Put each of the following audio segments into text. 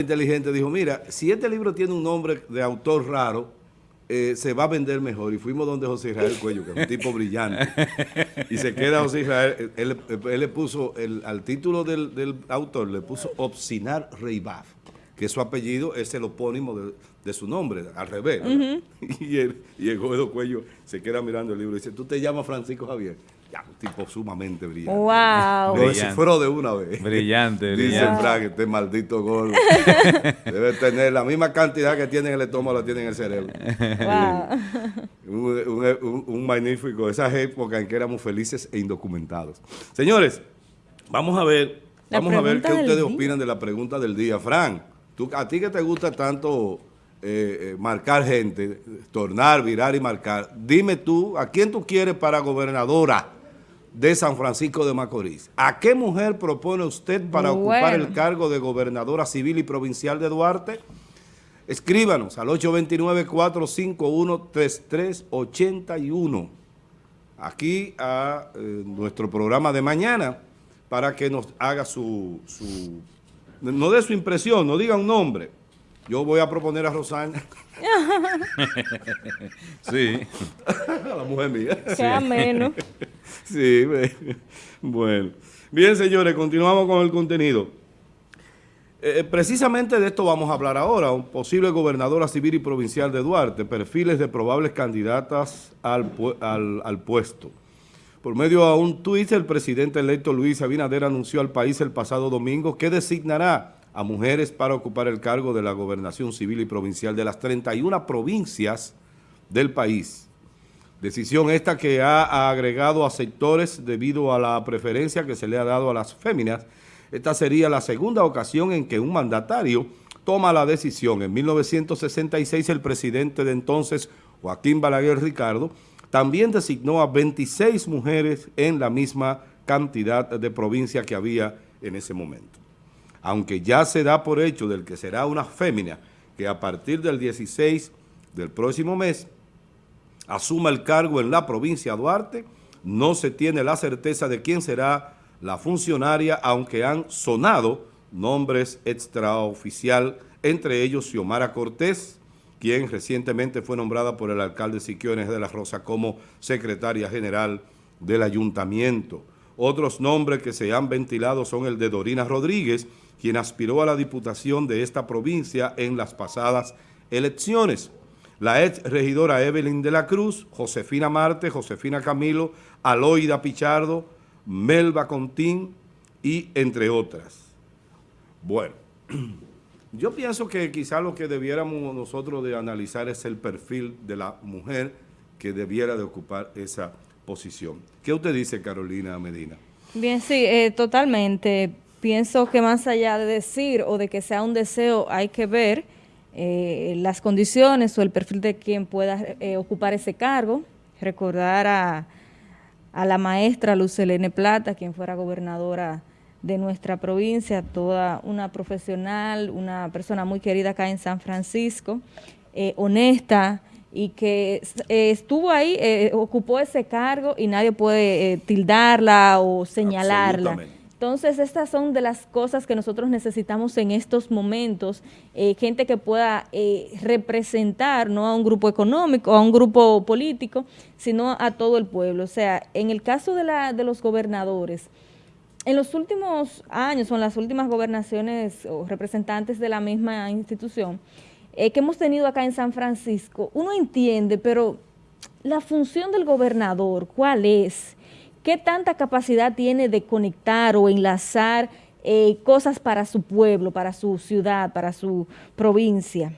inteligente dijo, mira, si este libro tiene un nombre de autor raro, eh, se va a vender mejor. Y fuimos donde José Israel Cuello, que es un tipo brillante. Y se queda José Israel, él, le puso, el, al título del, autor, le puso Obsinar Reibaf, que su apellido, es el opónimo de, su nombre, al revés. y, él, y el Cuello se queda mirando el libro y dice, ¿tú te llamas Francisco Javier? Ya, un tipo sumamente brillante. ¡Wow! Lo descifró de una vez. Brillante, brillante. Dice Frank, este maldito gordo. Debe tener la misma cantidad que tiene en el estómago, la tiene en el cerebro. Wow. un, magnífico, esas épocas en que éramos felices e indocumentados. Señores, vamos a ver, vamos a ver qué ustedes opinan de la pregunta del día. Frank, tú, a ti que te gusta tanto eh, eh, marcar gente, tornar, virar y marcar, dime tú, ¿a quién tú quieres para gobernadora? De San Francisco de Macorís. ¿A qué mujer propone usted para ocupar el cargo de gobernadora civil y provincial de Duarte? Escríbanos al 829-451-3381 aquí a eh, nuestro programa de mañana para que nos haga su, su, no dé su impresión, no diga un nombre. Yo voy a proponer a Rosana. sí. a la mujer mía. Sea menos. Sí, bueno. Bien, señores, continuamos con el contenido. Eh, eh, precisamente de esto vamos a hablar ahora, un posible gobernadora civil y provincial de Duarte, perfiles de probables candidatas al, al puesto. Por medio de un tuit, el presidente electo Luis Abinader anunció al país el pasado domingo que designará a mujeres para ocupar el cargo de la gobernación civil y provincial de las 31 provincias del país. Decisión esta que ha agregado a sectores debido a la preferencia que se le ha dado a las féminas. Esta sería la segunda ocasión en que un mandatario toma la decisión. En 1966 el presidente de entonces, Joaquín Balaguer Ricardo, también designó a 26 mujeres en la misma cantidad de provincia que había en ese momento. Aunque ya se da por hecho del que será una fémina que a partir del 16 del próximo mes asuma el cargo en la provincia de Duarte, no se tiene la certeza de quién será la funcionaria, aunque han sonado nombres extraoficial, entre ellos Xiomara Cortés, quien recientemente fue nombrada por el alcalde Siquiones de la Rosa como secretaria general del ayuntamiento. Otros nombres que se han ventilado son el de Dorina Rodríguez, quien aspiró a la diputación de esta provincia en las pasadas elecciones la ex regidora Evelyn de la Cruz, Josefina Marte, Josefina Camilo, Aloida Pichardo, Melba Contín y entre otras. Bueno, yo pienso que quizá lo que debiéramos nosotros de analizar es el perfil de la mujer que debiera de ocupar esa posición. ¿Qué usted dice, Carolina Medina? Bien, sí, eh, totalmente. Pienso que más allá de decir o de que sea un deseo, hay que ver eh, las condiciones o el perfil de quien pueda eh, ocupar ese cargo. Recordar a, a la maestra Lucelene Plata, quien fuera gobernadora de nuestra provincia, toda una profesional, una persona muy querida acá en San Francisco, eh, honesta y que estuvo ahí, ocupó ese cargo y nadie puede tildarla o señalarla. Entonces, estas son de las cosas que nosotros necesitamos en estos momentos, eh, gente que pueda eh, representar no a un grupo económico, a un grupo político, sino a todo el pueblo. O sea, en el caso de, la, de los gobernadores, en los últimos años o en las últimas gobernaciones o representantes de la misma institución eh, que hemos tenido acá en San Francisco, uno entiende, pero la función del gobernador, ¿cuál es? ¿Qué tanta capacidad tiene de conectar o enlazar eh, cosas para su pueblo, para su ciudad, para su provincia?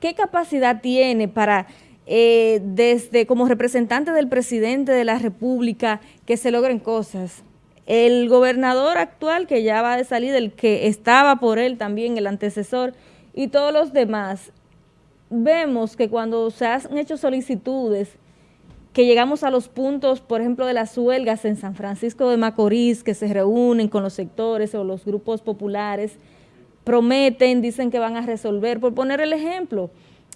¿Qué capacidad tiene para, eh, desde como representante del presidente de la República, que se logren cosas? El gobernador actual, que ya va de salir, el que estaba por él también, el antecesor, y todos los demás, vemos que cuando se han hecho solicitudes que llegamos a los puntos, por ejemplo, de las huelgas en San Francisco de Macorís, que se reúnen con los sectores o los grupos populares, prometen, dicen que van a resolver. Por poner el ejemplo,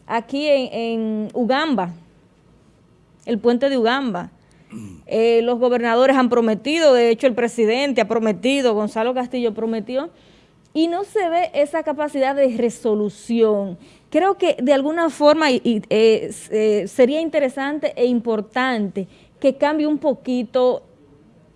aquí en, Ugamba, el puente de Ugamba, eh, los gobernadores han prometido, de hecho el presidente ha prometido, Gonzalo Castillo prometió, y no se ve esa capacidad de resolución. Creo que de alguna forma y, eh, sería interesante e importante que cambie un poquito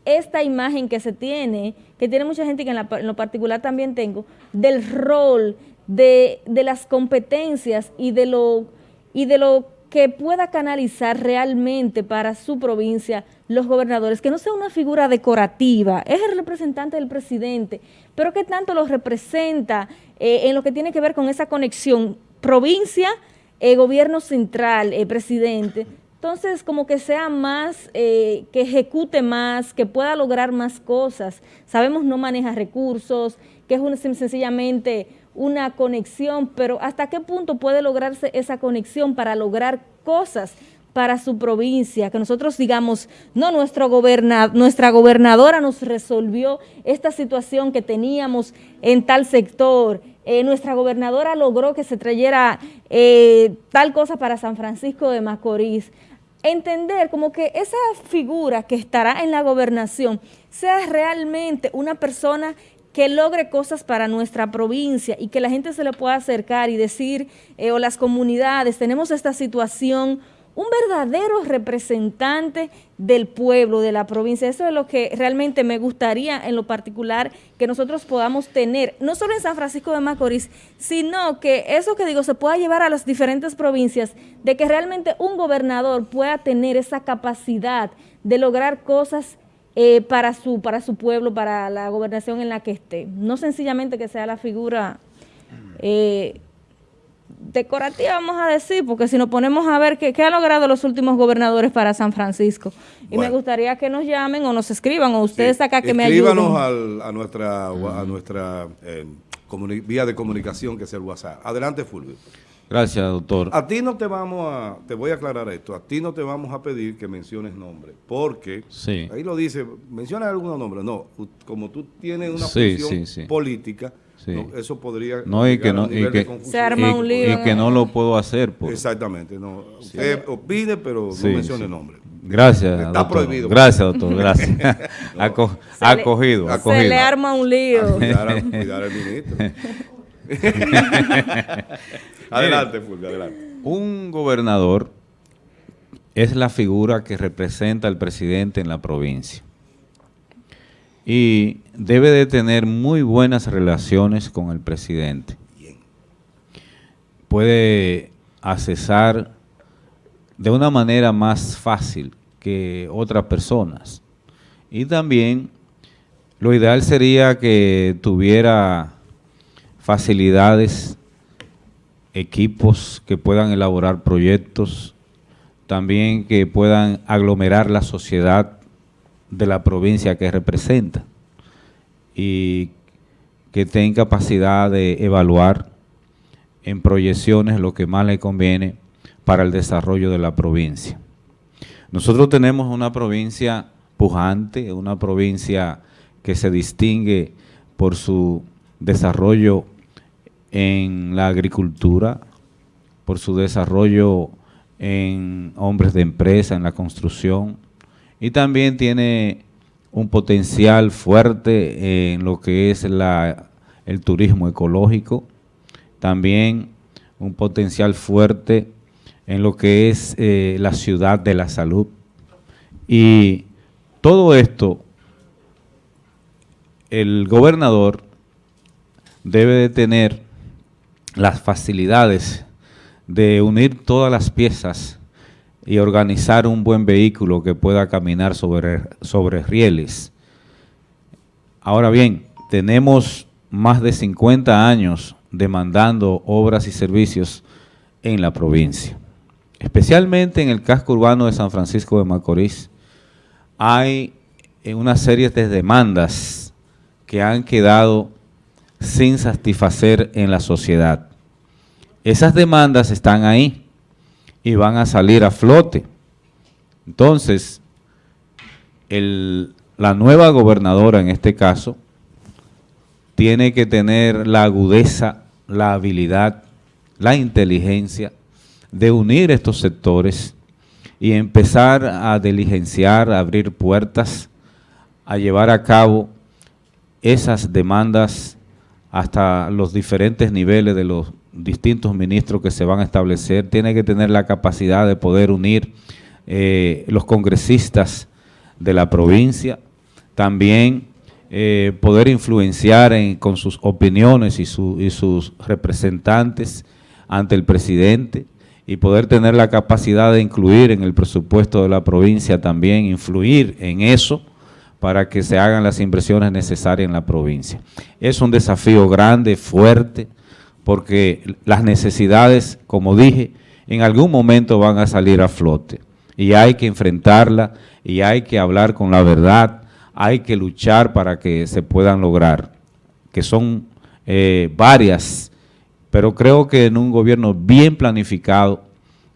esta imagen que se tiene, que tiene mucha gente que en, lo particular también tengo, del rol, de, las competencias y de lo y de lo que pueda canalizar realmente para su provincia los gobernadores, que no sea una figura decorativa, es el representante del presidente, pero que tanto lo representa eh, en lo que tiene que ver con esa conexión provincia, eh, gobierno central, eh, presidente, entonces como que sea más, que ejecute más, que pueda lograr más cosas, sabemos no maneja recursos, que es sencillamente una conexión, pero ¿hasta qué punto puede lograrse esa conexión para lograr cosas para su provincia? Que nosotros digamos, no, nuestro nuestra gobernadora nos resolvió esta situación que teníamos en tal sector, eh, nuestra gobernadora logró que se trayera eh, tal cosa para San Francisco de Macorís. Entender como que esa figura que estará en la gobernación sea realmente una persona que logre cosas para nuestra provincia y que la gente se le pueda acercar y decir, eh, o las comunidades, tenemos esta situación, un verdadero representante del pueblo, de la provincia. Eso es lo que realmente me gustaría en lo particular que nosotros podamos tener, no solo en San Francisco de Macorís, sino que eso que digo se pueda llevar a las diferentes provincias, de que realmente un gobernador pueda tener esa capacidad de lograr cosas eh, para, su, para su pueblo, para la gobernación en la que esté. No sencillamente que sea la figura eh, decorativa, vamos a decir, porque si nos ponemos a ver qué, qué han logrado los últimos gobernadores para San Francisco. Y me gustaría que nos llamen o nos escriban, o ustedes acá que me ayuden. Escríbanos a nuestra, a nuestra eh, vía de comunicación, que es el WhatsApp. Adelante, Fulvio. Gracias, doctor. A ti no te vamos a, te voy a aclarar esto, a ti no te vamos a pedir que menciones nombres, porque ahí lo dice, menciona algunos nombres, no, como tú tienes una función política, eso podría no, y que no, y que, se arma un lío. Y que no lo puedo hacer. Exactamente, no, usted opine, pero no mencione nombres. Gracias, Está prohibido. Gracias, doctor, gracias. acogido, acogido. Se le arma un lío. cuidar, al ministro. adelante, Fulvio, adelante. Un gobernador es la figura que representa al presidente en la provincia. Y debe de tener muy buenas relaciones con el presidente. Puede accesar de una manera más fácil que otras personas. Y también lo ideal sería que tuviera facilidades, equipos que puedan elaborar proyectos, también que puedan aglomerar la sociedad de la provincia que representa y que tenga capacidad de evaluar en proyecciones lo que más le conviene para el desarrollo de la provincia. Nosotros tenemos una provincia pujante, una provincia que se distingue por su desarrollo en la agricultura, por su desarrollo en hombres de empresa, en la construcción, y también tiene un potencial fuerte en lo que es el turismo ecológico, también un potencial fuerte en lo que es eh, la ciudad de la salud. Y todo esto, el gobernador debe de tener las facilidades de unir todas las piezas y organizar un buen vehículo que pueda caminar sobre, sobre rieles. Ahora bien, tenemos más de 50 años demandando obras y servicios en la provincia. Especialmente en el casco urbano de San Francisco de Macorís, hay una serie de demandas que han quedado sin satisfacer en la sociedad. Esas demandas están ahí y van a salir a flote. Entonces, la nueva gobernadora en este caso tiene que tener la agudeza, la habilidad, la inteligencia de unir estos sectores y empezar a diligenciar, a abrir puertas, a llevar a cabo esas demandas hasta los diferentes niveles de los distintos ministros que se van a establecer, tiene que tener la capacidad de poder unir eh, los congresistas de la provincia, también eh, poder influenciar con sus opiniones y, y sus representantes ante el presidente. Y poder tener la capacidad de incluir en el presupuesto de la provincia también, influir en eso, para que se hagan las inversiones necesarias en la provincia. Es un desafío grande, fuerte, porque las necesidades, como dije, en algún momento van a salir a flote y hay que enfrentarla y hay que hablar con la verdad, hay que luchar para que se puedan lograr, que son eh, varias, pero creo que en un gobierno bien planificado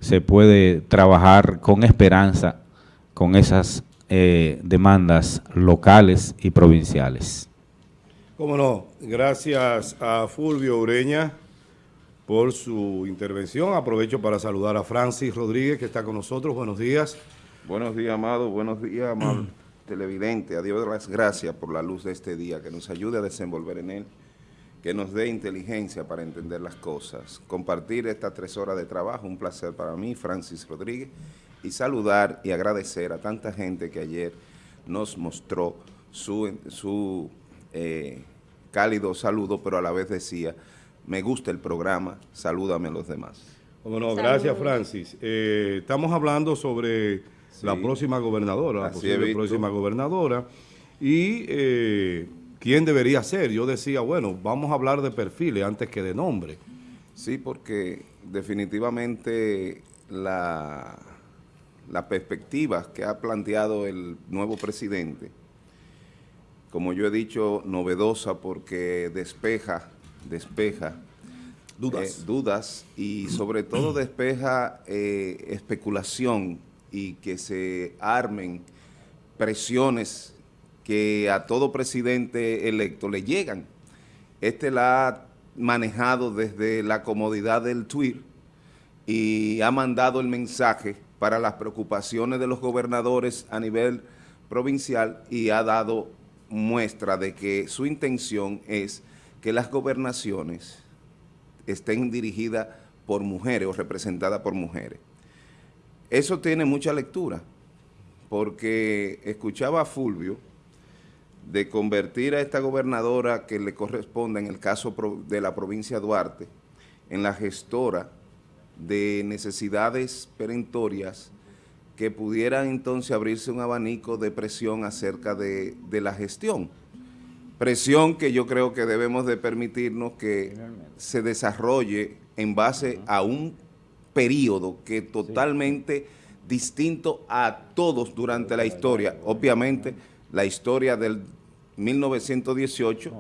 se puede trabajar con esperanza con esas eh, demandas locales y provinciales. Cómo no, gracias a Fulvio Ureña por su intervención. Aprovecho para saludar a Francis Rodríguez que está con nosotros. Buenos días. Buenos días, amado. Buenos días, amado televidente. A Dios las gracias por la luz de este día, que nos ayude a desenvolver en él, que nos dé inteligencia para entender las cosas. Compartir estas tres horas de trabajo, un placer para mí, Francis Rodríguez, y saludar y agradecer a tanta gente que ayer nos mostró su, su eh, cálido saludo, pero a la vez decía, me gusta el programa, salúdame a los demás. Bueno, gracias Francis. Eh, estamos hablando sobre la próxima gobernadora, la posible próxima gobernadora, y eh, quién debería ser. Yo decía, bueno, vamos a hablar de perfiles antes que de nombre. Sí, porque definitivamente la las perspectivas que ha planteado el nuevo presidente, como yo he dicho, novedosa porque despeja, despeja dudas, eh, dudas y sobre todo despeja eh, especulación y que se armen presiones que a todo presidente electo le llegan. Este la ha manejado desde la comodidad del tweet y ha mandado el mensaje para las preocupaciones de los gobernadores a nivel provincial y ha dado muestra de que su intención es que las gobernaciones estén dirigidas por mujeres o representadas por mujeres. Eso tiene mucha lectura, porque escuchaba a Fulvio de convertir a esta gobernadora que le corresponde en el caso de la provincia Duarte en la gestora de necesidades perentorias que pudieran entonces abrirse un abanico de presión acerca de, la gestión. Presión que yo creo que debemos de permitirnos que se desarrolle en base a un periodo que totalmente distinto a todos durante la historia. Obviamente, la historia del 1918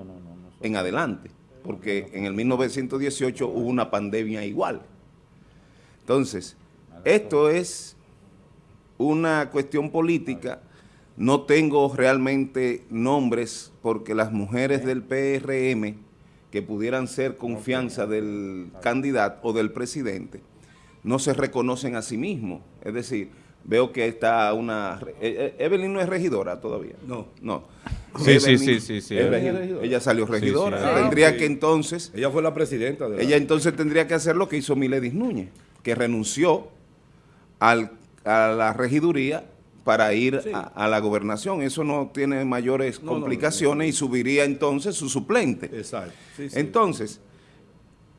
en adelante, porque en el 1918 hubo una pandemia igual. Entonces, esto es una cuestión política, no tengo realmente nombres porque las mujeres del PRM que pudieran ser confianza del candidato o del presidente, no se reconocen a sí mismos. Es decir, veo que está una... Eh, eh, Evelyn no es regidora todavía. No. No. Sí, sí, sí, sí, Ella salió regidora. tendría que entonces... Ella fue la presidenta. De ella entonces tendría que hacer lo que hizo Miledis Núñez que renunció a la regiduría para ir a, la gobernación. Eso no tiene mayores complicaciones y subiría entonces su suplente. Exacto. entonces,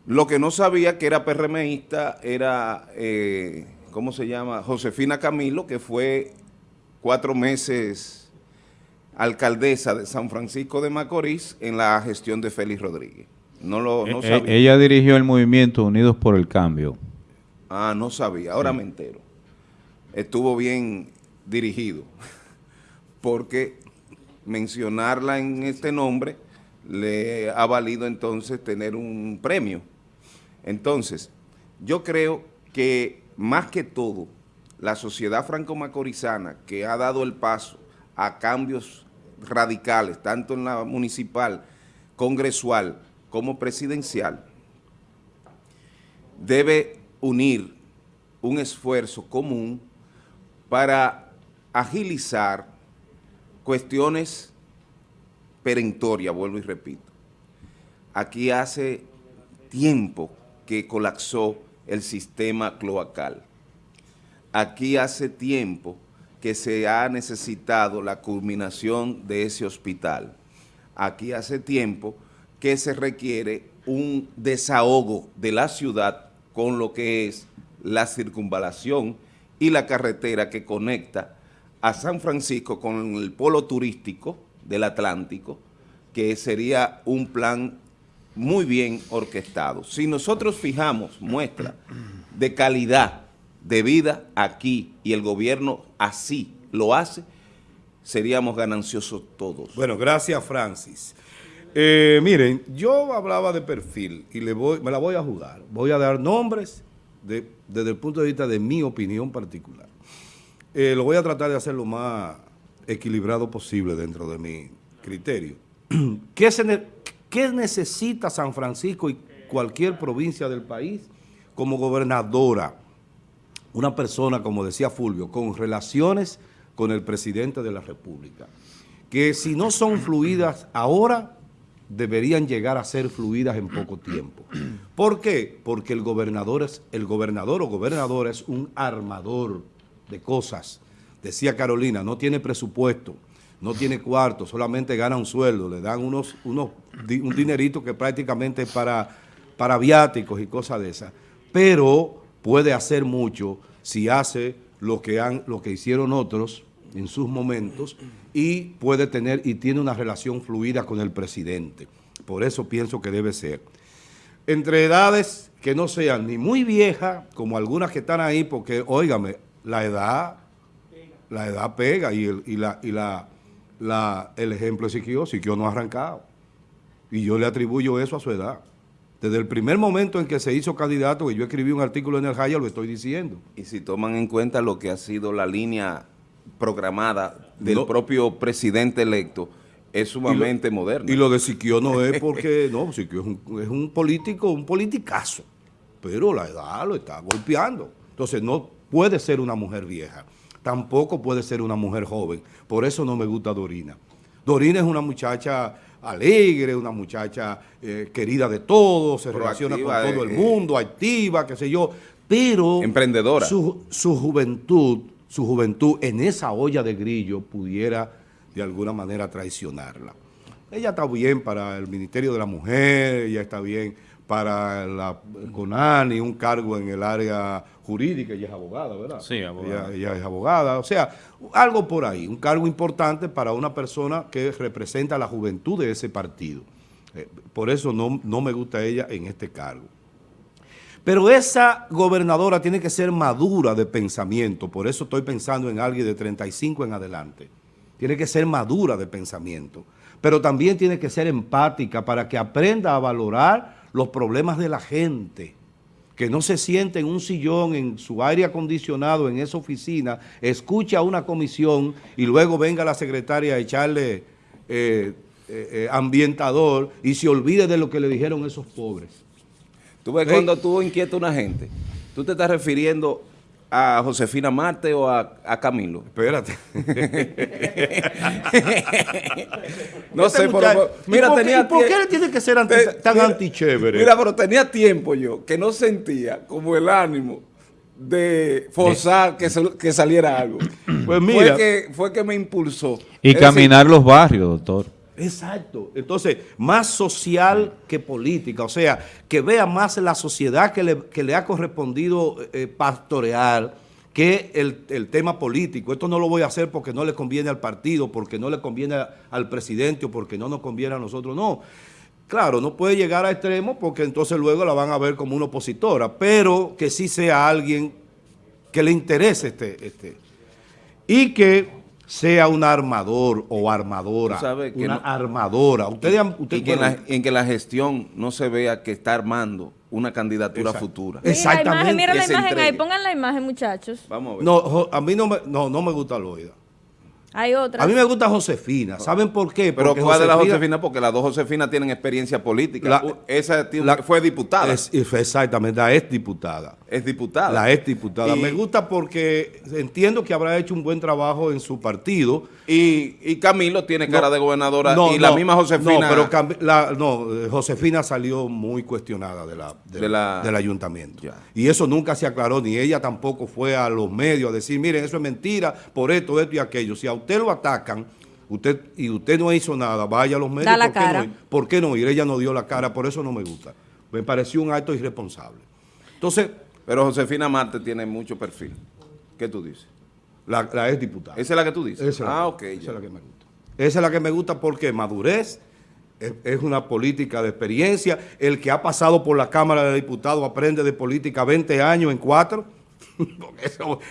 lo que no sabía que era PRMista era, eh, ¿cómo se llama? Josefina Camilo, que fue cuatro meses alcaldesa de San Francisco de Macorís en la gestión de Félix Rodríguez. No lo no eh, eh, Ella dirigió el movimiento Unidos por el Cambio. Ah, no sabía, ahora me entero. Estuvo bien dirigido, porque mencionarla en este nombre le ha valido entonces tener un premio. Entonces, yo creo que más que todo, la sociedad franco-macorizana que ha dado el paso a cambios radicales, tanto en la municipal, congresual como presidencial, debe unir un esfuerzo común para agilizar cuestiones perentorias, vuelvo y repito. aquí hace tiempo que colapsó el sistema cloacal. Aquí hace tiempo que se ha necesitado la culminación de ese hospital. Aquí hace tiempo que se requiere un desahogo de la ciudad con lo que es la circunvalación y la carretera que conecta a San Francisco con el polo turístico del Atlántico, que sería un plan muy bien orquestado. Si nosotros fijamos muestra de calidad de vida aquí y el gobierno así lo hace, seríamos gananciosos todos. Bueno, gracias Francis. Eh, miren, yo hablaba de perfil y le voy, me la voy a jugar. Voy a dar nombres desde el punto de vista de mi opinión particular. Eh, lo voy a tratar de hacer lo más equilibrado posible dentro de mi criterio. ¿Qué, se ¿Qué necesita San Francisco y cualquier provincia del país como gobernadora? Una persona, como decía Fulvio, con relaciones con el presidente de la República, que si no son fluidas ahora, deberían llegar a ser fluidas en poco tiempo. ¿Por qué? Porque el gobernador, es, el gobernador o gobernadora es un armador de cosas. Decía Carolina, no tiene presupuesto, no tiene cuarto, solamente gana un sueldo, le dan unos, unos, un dinerito que prácticamente es para, para viáticos y cosas de esas. Pero puede hacer mucho si hace lo que, han, lo que hicieron otros en sus momentos y puede tener y tiene una relación fluida con el presidente. Por eso pienso que debe ser. Entre edades que no sean ni muy viejas, como algunas que están ahí, porque, óigame, la edad, la edad pega y, el, y, la, y la, la, el ejemplo es Siquio, Siquio no ha arrancado. Y yo le atribuyo eso a su edad. Desde el primer momento en que se hizo candidato, que yo escribí un artículo en el Jaya, lo estoy diciendo. Y si toman en cuenta lo que ha sido la línea programada del propio presidente electo, es sumamente moderno. Y lo de Siquio no es porque, no, Siquio es un, es un político, un politicazo, pero la edad lo está golpeando. Entonces no puede ser una mujer vieja, tampoco puede ser una mujer joven, por eso no me gusta Dorina. Dorina es una muchacha alegre, una muchacha eh, querida de todos, se relaciona con todo el eh, mundo, activa, qué sé yo, pero... Emprendedora. Su, su juventud su juventud en esa olla de grillo pudiera de alguna manera traicionarla. Ella está bien para el Ministerio de la Mujer, ella está bien para la CONANI, un cargo en el área jurídica, ella es abogada, ¿verdad? Sí, abogada. Ella, es abogada, o sea, algo por ahí, un cargo importante para una persona que representa la juventud de ese partido. Eh, por eso no, no me gusta ella en este cargo. Pero esa gobernadora tiene que ser madura de pensamiento, por eso estoy pensando en alguien de 35 en adelante. Tiene que ser madura de pensamiento, pero también tiene que ser empática para que aprenda a valorar los problemas de la gente, que no se siente en un sillón, en su aire acondicionado, en esa oficina, escuche a una comisión y luego venga la secretaria a echarle eh, eh, eh, ambientador y se olvide de lo que le dijeron esos pobres. Tú ves cuando tú inquietas a una gente, tú te estás refiriendo a Josefina Marte o a, Camilo. Espérate. no este sé, pero, mira, tenía ¿Por qué tiene que ser tan antichévere? Mira, pero tenía tiempo yo que no sentía como el ánimo de forzar que, que saliera algo. Pues mira. Fue que, fue que me impulsó. Y caminar los barrios, doctor. Exacto. Entonces, más social que política, o sea, que vea más la sociedad que le, ha correspondido eh, pastorear que el, tema político. Esto no lo voy a hacer porque no le conviene al partido, porque no le conviene al presidente o porque no nos conviene a nosotros, no. Claro, no puede llegar a extremo porque entonces luego la van a ver como una opositora, pero que sí sea alguien que le interese este, este y que sea un armador o armadora, una armadora. Ustedes, y que en, que la gestión no se vea que está armando una candidatura futura. Exactamente. Mira la imagen, ahí, pongan la imagen, muchachos. Vamos a ver. No, a mí no me, no, no me gusta Loida. Hay otras. A mí me gusta Josefina. ¿Saben por qué? Pero Porque ¿cuál de las Josefina? Porque las dos Josefinas tienen experiencia política. La- Esa tiene- la- fue diputada. Es, exactamente, la ex diputada. Es diputada. La ex diputada. Y- Me gusta porque entiendo que habrá hecho un buen trabajo en su partido. Y, y Camilo tiene cara No, de gobernadora no, y la no, misma Josefina. No, pero Cam- la- no, eh, Josefina salió muy cuestionada de la, de- De la- del ayuntamiento. Ya. Y eso nunca se aclaró, ni ella tampoco fue a los medios a decir, miren, eso es mentira, por esto, esto y aquello. Si a usted lo atacan usted y usted no hizo nada, vaya a los medios. Da la ¿por qué cara. No ir? ¿Por qué no ir? Ella no dio la cara, por eso no me gusta. Me pareció un acto irresponsable. Entonces, Pero Josefina Marte tiene mucho perfil. ¿Qué tú dices? la, la ex diputada. ¿Esa es la que tú dices? Esa es la ah, ok. Esa ya. es la que me gusta. Esa es la que me gusta porque madurez es, es una política de experiencia. El que ha pasado por la Cámara de Diputados aprende de política 20 años en cuatro.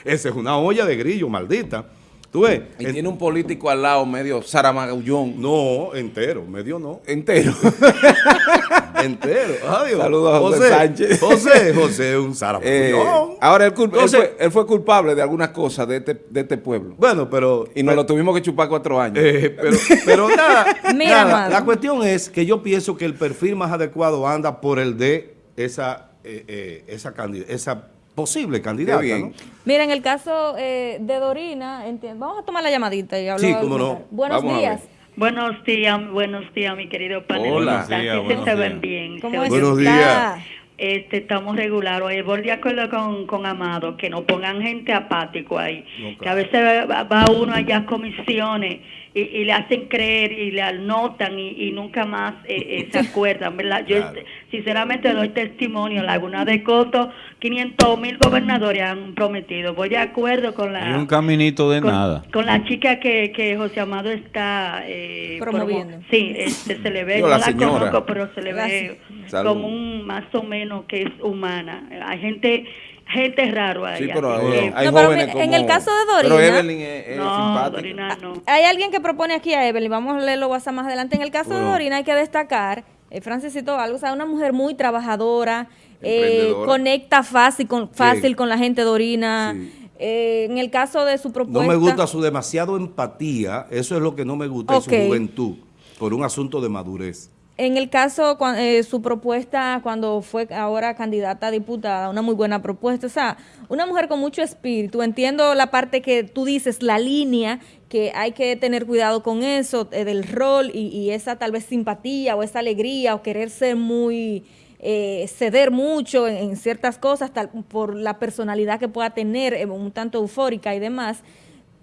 Esa es una olla de grillo, maldita. ¿Tú ves? Y En- tiene un político al lado medio Saramagullón. no, entero, medio no. Entero. Entero. Adiós. Saludos a José Sánchez. José, José, un Eh, zaragoza. ahora, él, él fue, él fue culpable de algunas cosas de este, de este pueblo. Bueno, pero... Y nos lo tuvimos que chupar cuatro años. Eh, pero, pero nada, Mira, nada, la cuestión es que yo pienso que el perfil más adecuado anda por el de esa, eh, eh, esa, esa posible candidata. bien. ¿no? Mira, en el caso eh, de Dorina, vamos a tomar la llamadita y hablar. Sí, cómo no. Buenos Vamos días. Buenos días, buenos días, mi querido panel. Hola. ¿Cómo están? Buenos días, Sí, buenos se días. ven bien. ¿Cómo se Buenos días. Este, estamos regular. Oye, voy de acuerdo con, con Amado, que no pongan gente apático ahí. Que a veces va, va uno allá a comisiones y, y le hacen creer y le anotan y, y nunca más eh, eh, se acuerdan, ¿verdad? Yo Claro. sinceramente doy testimonio. Laguna de Coto, 500 mil gobernadores han prometido. Voy de acuerdo con la... Y un caminito de con, nada. con la chica que, que José Amado está eh, Promoviendo. promo- sí, este, se le ve, Digo, no la conozco, pero se le ve como un más o menos que es humana. Hay gente gente raro ahí. Sí, pero hay, que- hay No, pero jóvenes mira, como... en el caso de Pero Dorina- Evelyn es, es no, simpática. Dorina no. Hay alguien que propone aquí a Evelyn, vamos a leerlo WhatsApp más adelante. En el caso de. Dorina hay que destacar, eh, Francis citó algo, o sea, una mujer muy trabajadora, eh, conecta fácil con, fácil con la gente Dorina. Sí. Eh, en el caso de su No propuesta... me gusta su demasiado empatía, eso es lo que no me gusta en su juventud, por un asunto de madurez. En el caso, eh, su propuesta cuando fue ahora candidata a diputada, una muy buena propuesta, o sea, una mujer con mucho espíritu, entiendo la parte que tú dices, la línea, que hay que tener cuidado con eso, eh, del rol y, y esa tal vez simpatía o esa alegría o querer ser muy, eh, ceder mucho en, en ciertas cosas tal, por la personalidad que pueda tener, eh, un tanto eufórica y demás.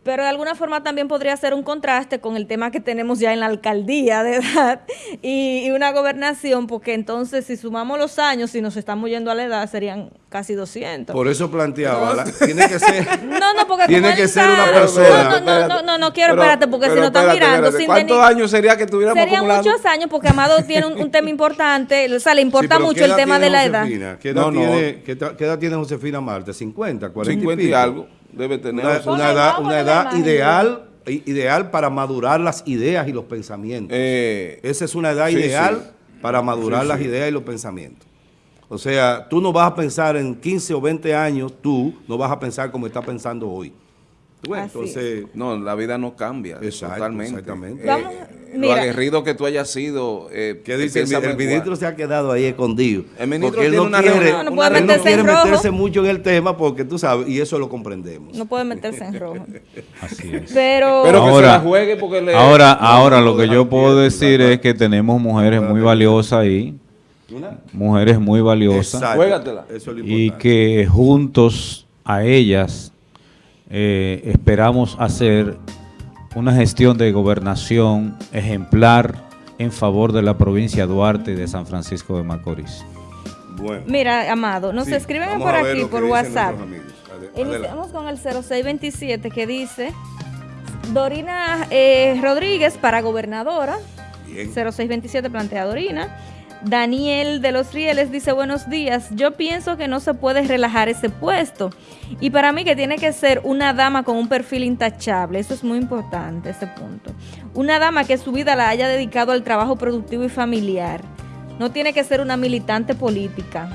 Pero de alguna forma también podría ser un contraste con el tema que tenemos ya en la alcaldía de edad y, y una gobernación, porque entonces si sumamos los años, si nos estamos yendo a la edad, serían casi 200. Por eso planteaba, la- tiene que ser... no, no, porque Tiene como él que ser está- una persona. No, no, no, no, no, no quiero, Pero- espérate, porque si no están mirando. espérate. sin ¿Cuántos venir- años sería que tuviéramos Serían acumulando? muchos años, porque Amado tiene un, un tema importante, o sea, le importa mucho ¿qué el tema de la edad. ¿Qué edad, No, no. Tiene, qué, qué edad tiene Josefina Marte? ¿50, 40 50 y algo debe tener. Una, edad, una edad ideal, ideal para madurar las ideas y los pensamientos. eh, Esa es una edad sí, ideal sí. para madurar Sí, las sí. ideas y los pensamientos. O sea, tú no vas a pensar en 15 o 20 años, tú no vas a pensar como estás pensando hoy. ¿Tú ves? Así Entonces, no, la vida no cambia Exacto, totalmente. exactamente. Eh, Vamos, lo aguerrido que tú hayas sido. Eh, ¿qué dice? El, ministro se ha quedado ahí escondido. El ministro porque él tiene no una quiere, No, no puede él no meterse en quiere rojo. meterse mucho en el tema porque tú sabes, y eso lo comprendemos. No puede meterse en rojo. Así es. Pero, Pero que se Ahora- la juegue porque le. Ahora, no, ahora lo que yo puedo decir es que tenemos mujeres muy valiosas ahí, ¿Una? mujeres muy valiosas, Exacto. Juégatela. Eso es lo y que juntos a ellas eh, esperamos hacer una gestión de gobernación ejemplar en favor de la provincia de Duarte y de San Francisco de Macorís. Bueno. mira, Amado, nos Sí, escriben por aquí, por WhatsApp. Iniciamos con el 0627 que dice Dorina eh, Rodríguez para gobernadora. Bien. 0627 plantea Dorina. Daniel de los Rieles dice buenos días. Yo pienso que no se puede relajar ese puesto. Y para mí que tiene que ser una dama con un perfil intachable. Eso es muy importante, ese punto. Una dama que su vida la haya dedicado al trabajo productivo y familiar. No tiene que ser una militante política.